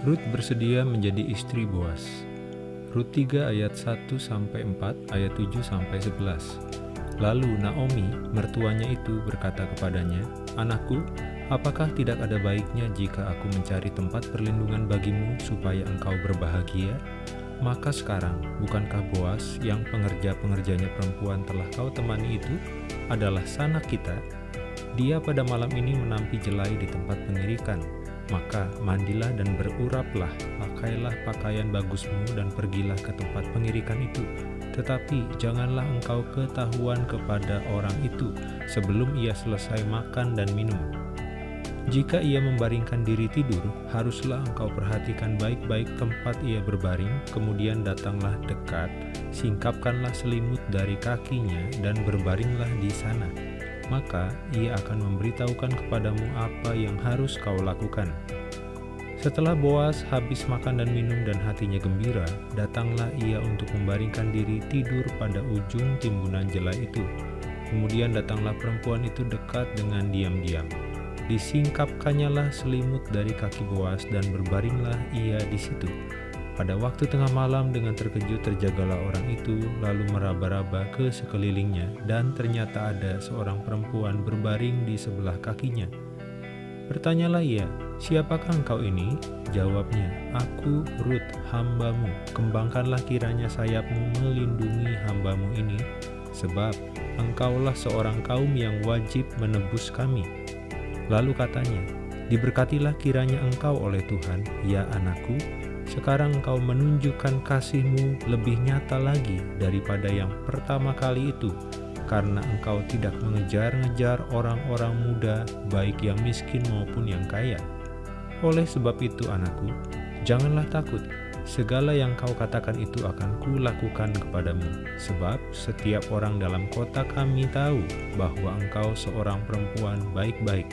Rut bersedia menjadi istri Boas. Rut 3 ayat 1 sampai 4, ayat 7 sampai 11. Lalu Naomi, mertuanya itu berkata kepadanya, "Anakku, apakah tidak ada baiknya jika aku mencari tempat perlindungan bagimu supaya engkau berbahagia? Maka sekarang, bukankah Boas yang pengerja-pengerjanya perempuan telah kau temani itu adalah sanak kita? Dia pada malam ini menampi jelai di tempat pengirikan, maka mandilah dan beruraplah, pakailah pakaian bagusmu dan pergilah ke tempat pengirikan itu. Tetapi janganlah engkau ketahuan kepada orang itu sebelum ia selesai makan dan minum. Jika ia membaringkan diri tidur, haruslah engkau perhatikan baik-baik tempat ia berbaring, kemudian datanglah dekat, singkapkanlah selimut dari kakinya, dan berbaringlah di sana maka ia akan memberitahukan kepadamu apa yang harus kau lakukan. Setelah Boas habis makan dan minum dan hatinya gembira, datanglah ia untuk membaringkan diri tidur pada ujung timbunan jelai itu. Kemudian datanglah perempuan itu dekat dengan diam-diam. Disingkapkannya lah selimut dari kaki Boas dan berbaringlah ia di situ. Pada waktu tengah malam dengan terkejut terjagalah orang itu lalu meraba-raba ke sekelilingnya dan ternyata ada seorang perempuan berbaring di sebelah kakinya. Bertanyalah ia, siapakah engkau ini? Jawabnya, aku Rut, hambamu. Kembangkanlah kiranya sayapmu melindungi hambamu ini, sebab engkaulah seorang kaum yang wajib menebus kami. Lalu katanya, diberkatilah kiranya engkau oleh Tuhan, ya anakku, sekarang engkau menunjukkan kasihmu lebih nyata lagi daripada yang pertama kali itu, karena engkau tidak mengejar-ngejar orang-orang muda, baik yang miskin maupun yang kaya. Oleh sebab itu anakku, janganlah takut, segala yang kau katakan itu akan kulakukan kepadamu, sebab setiap orang dalam kota kami tahu bahwa engkau seorang perempuan baik-baik